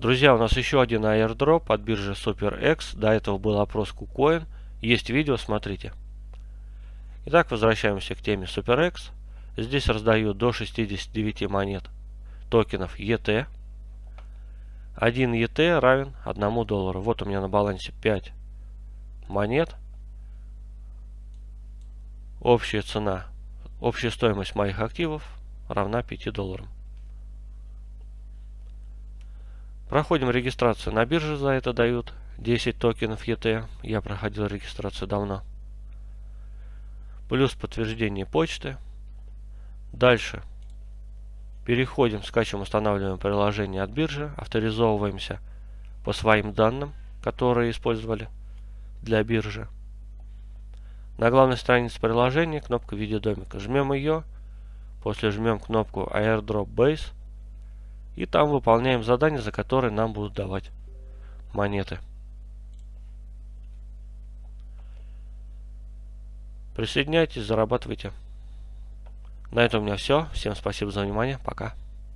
Друзья, у нас еще один airdrop от биржи SuperX. До этого был опрос KuCoin. Есть видео, смотрите. Итак, возвращаемся к теме SuperX. Здесь раздают до 69 монет токенов ET. 1 ET равен 1 доллару. Вот у меня на балансе 5 монет. Общая цена, общая стоимость моих активов равна 5 долларам. Проходим регистрацию на бирже, за это дают 10 токенов ET. Я проходил регистрацию давно. Плюс подтверждение почты. Дальше переходим, скачиваем, устанавливаем приложение от биржи, авторизовываемся по своим данным, которые использовали для биржи. На главной странице приложения кнопка видеодомика. Жмем ее, после жмем кнопку Airdrop Base и там выполняем задания, за которые нам будут давать монеты. Присоединяйтесь, зарабатывайте. На этом у меня все. Всем спасибо за внимание. Пока.